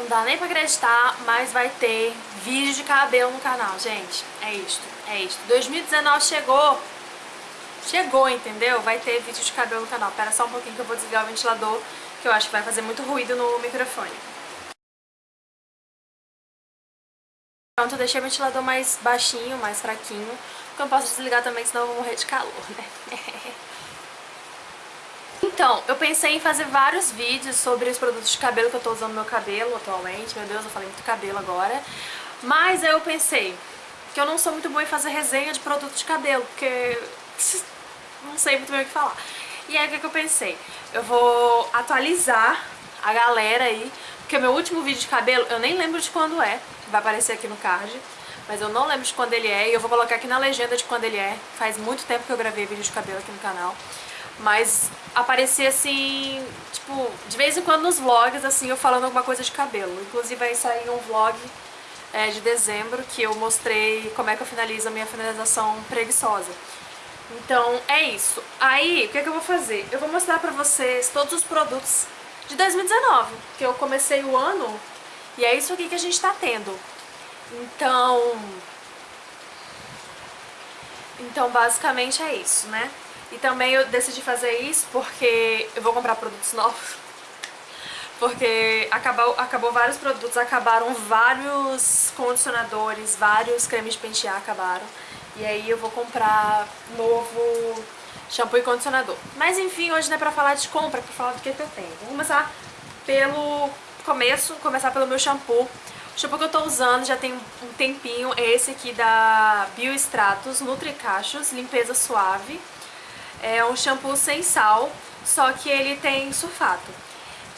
Não dá nem pra acreditar, mas vai ter vídeo de cabelo no canal, gente. É isto, é isto. 2019 chegou. Chegou, entendeu? Vai ter vídeo de cabelo no canal. Pera só um pouquinho que eu vou desligar o ventilador, que eu acho que vai fazer muito ruído no microfone. Pronto, eu deixei o ventilador mais baixinho, mais fraquinho. Porque eu não posso desligar também, senão eu vou morrer de calor, né? Então, eu pensei em fazer vários vídeos sobre os produtos de cabelo que eu tô usando no meu cabelo atualmente. Meu Deus, eu falei muito cabelo agora. Mas aí eu pensei que eu não sou muito boa em fazer resenha de produtos de cabelo, porque não sei muito bem o que falar. E aí o que, eu pensei? Eu vou atualizar a galera aí, porque meu último vídeo de cabelo, eu nem lembro de quando é, vai aparecer aqui no card, mas eu não lembro de quando ele é, e eu vou colocar aqui na legenda de quando ele é. Faz muito tempo que eu gravei vídeo de cabelo aqui no canal. Mas aparecia assim, tipo, de vez em quando nos vlogs, assim, eu falando alguma coisa de cabelo. Inclusive vai sair um vlog é, de dezembro que eu mostrei como é que eu finalizo a minha finalização preguiçosa. Então é isso. Aí, o que, é que eu vou fazer? Eu vou mostrar pra vocês todos os produtos de 2019, que eu comecei o ano e é isso aqui que a gente tá tendo. Então... Então basicamente é isso, né? E também eu decidi fazer isso porque eu vou comprar produtos novos. Porque acabou, acabou vários produtos, acabaram vários condicionadores, vários cremes de pentear acabaram. E aí eu vou comprar novo shampoo e condicionador. Mas enfim, hoje não é pra falar de compra, é pra falar do que, que eu tenho. Vou começar pelo começo, começar pelo meu shampoo. O shampoo que eu tô usando já tem um tempinho é esse aqui da Biostratos Nutricachos Limpeza Suave. É um shampoo sem sal, só que ele tem sulfato.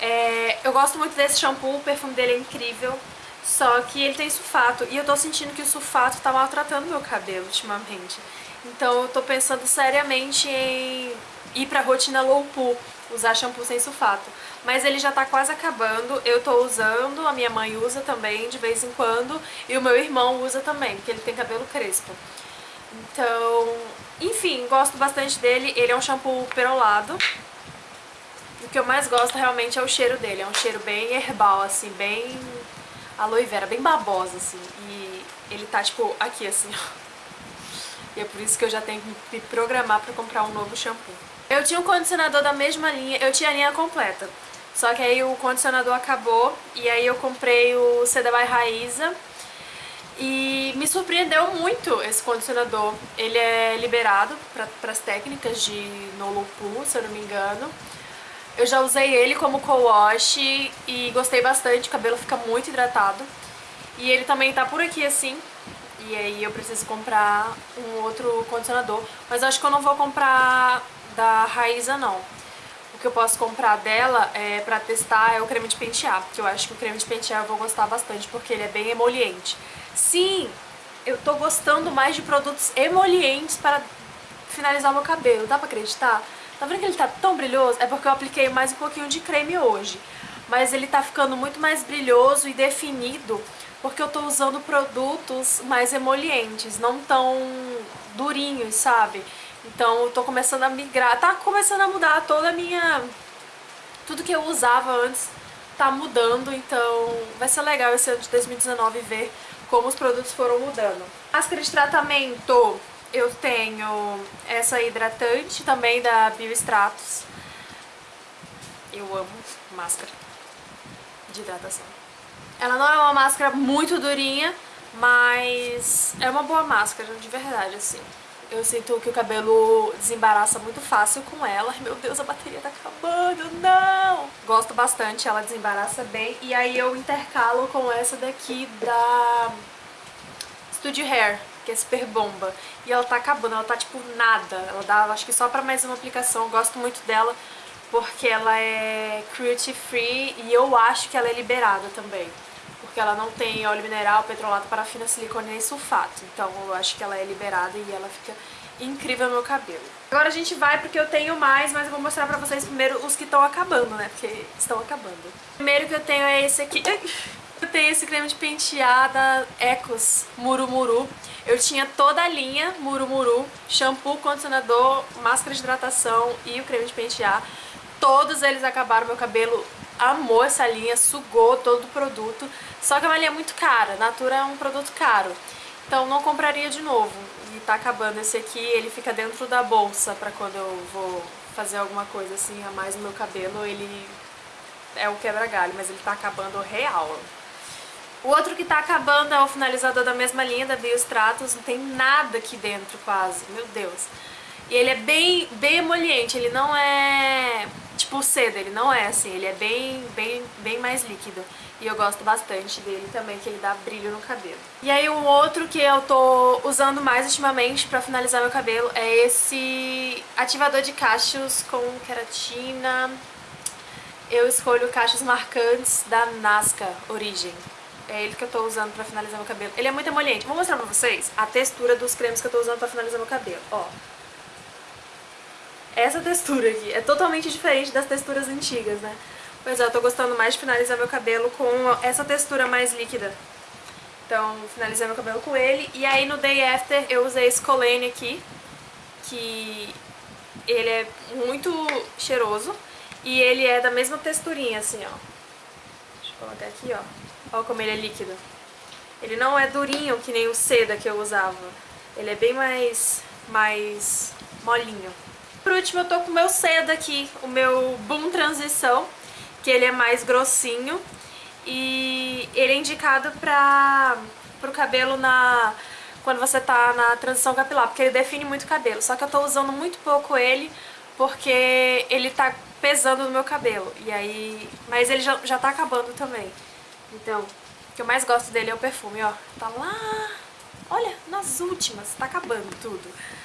É, eu gosto muito desse shampoo, o perfume dele é incrível, só que ele tem sulfato e eu tô sentindo que o sulfato tá maltratando meu cabelo ultimamente. Então eu tô pensando seriamente em ir pra rotina low poo, usar shampoo sem sulfato. Mas ele já tá quase acabando, eu tô usando, a minha mãe usa também de vez em quando e o meu irmão usa também, porque ele tem cabelo crespo. Então, enfim, gosto bastante dele. Ele é um shampoo perolado. O que eu mais gosto realmente é o cheiro dele. É um cheiro bem herbal, assim, bem aloe vera, bem babosa, assim. E ele tá, tipo, aqui, assim, ó. E é por isso que eu já tenho que me programar pra comprar um novo shampoo. Eu tinha um condicionador da mesma linha, eu tinha a linha completa. Só que aí o condicionador acabou e aí eu comprei o Seda by Raiza e me surpreendeu muito esse condicionador. Ele é liberado para as técnicas de no low poo, se eu não me engano. Eu já usei ele como co-wash e gostei bastante, o cabelo fica muito hidratado. E ele também tá por aqui assim, e aí eu preciso comprar um outro condicionador. Mas acho que eu não vou comprar da Raiza não. O que eu posso comprar dela é, pra testar é o creme de pentear, porque eu acho que o creme de pentear eu vou gostar bastante, porque ele é bem emoliente. Sim, eu tô gostando mais de produtos emolientes para finalizar meu cabelo, dá pra acreditar? Tá vendo que ele tá tão brilhoso? É porque eu apliquei mais um pouquinho de creme hoje. Mas ele tá ficando muito mais brilhoso e definido porque eu tô usando produtos mais emolientes, não tão durinhos, sabe? Então eu tô começando a migrar, tá começando a mudar toda a minha... Tudo que eu usava antes tá mudando, então vai ser legal esse ano de 2019 ver como os produtos foram mudando. Máscara de tratamento, eu tenho essa hidratante também da Biostratos. Eu amo máscara de hidratação. Ela não é uma máscara muito durinha, mas é uma boa máscara, de verdade, assim. Eu sinto que o cabelo desembaraça muito fácil com ela. Meu Deus, a bateria tá acabando, não! Gosto bastante, ela desembaraça bem. E aí eu intercalo com essa daqui da Studio Hair, que é super bomba. E ela tá acabando, ela tá tipo nada. Ela dá, acho que só pra mais uma aplicação. Gosto muito dela porque ela é cruelty free e eu acho que ela é liberada também porque ela não tem óleo mineral, petrolato, parafina, silicone nem sulfato. Então eu acho que ela é liberada e ela fica incrível no meu cabelo. Agora a gente vai porque eu tenho mais, mas eu vou mostrar pra vocês primeiro os que estão acabando, né? Porque estão acabando. O primeiro que eu tenho é esse aqui. Eu tenho esse creme de penteada Ecos Murumuru. Eu tinha toda a linha Murumuru, shampoo, condicionador, máscara de hidratação e o creme de pentear. Todos eles acabaram, meu cabelo amou essa linha, sugou todo o produto, só que é uma linha muito cara, Natura é um produto caro, então não compraria de novo. E tá acabando esse aqui, ele fica dentro da bolsa pra quando eu vou fazer alguma coisa assim a mais no meu cabelo, ele é o quebra-galho, mas ele tá acabando real. O outro que tá acabando é o finalizador da mesma linha, da Biostratos, não tem nada aqui dentro quase, meu Deus. E ele é bem, bem emoliente, ele não é tipo seda, ele não é assim, ele é bem, bem, bem mais líquido. E eu gosto bastante dele também, que ele dá brilho no cabelo. E aí um outro que eu tô usando mais ultimamente pra finalizar meu cabelo é esse ativador de cachos com queratina. Eu escolho cachos marcantes da Nazca Origem. É ele que eu tô usando pra finalizar meu cabelo. Ele é muito emoliente. Vou mostrar pra vocês a textura dos cremes que eu tô usando pra finalizar meu cabelo. Ó. Essa textura aqui é totalmente diferente das texturas antigas, né? Pois é, eu tô gostando mais de finalizar meu cabelo com essa textura mais líquida. Então, finalizei meu cabelo com ele. E aí no Day After eu usei esse Colane aqui, que ele é muito cheiroso. E ele é da mesma texturinha, assim, ó. Deixa eu colocar aqui, ó. Olha como ele é líquido. Ele não é durinho que nem o seda que eu usava. Ele é bem mais, mais molinho. Por último eu tô com o meu seda aqui, o meu Boom Transição, que ele é mais grossinho. E ele é indicado para o cabelo na, quando você tá na transição capilar, porque ele define muito o cabelo. Só que eu tô usando muito pouco ele, porque ele tá pesando no meu cabelo. E aí, mas ele já, já tá acabando também. Então, o que eu mais gosto dele é o perfume, ó. Tá lá... Olha, nas últimas, tá acabando tudo.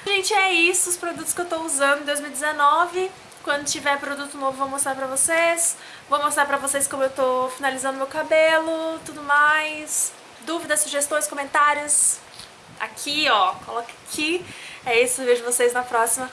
Gente, é isso, os produtos que eu tô usando em 2019. Quando tiver produto novo vou mostrar pra vocês. Vou mostrar pra vocês como eu tô finalizando meu cabelo, tudo mais. Dúvidas, sugestões, comentários. Aqui, ó, coloca aqui. É isso, vejo vocês na próxima.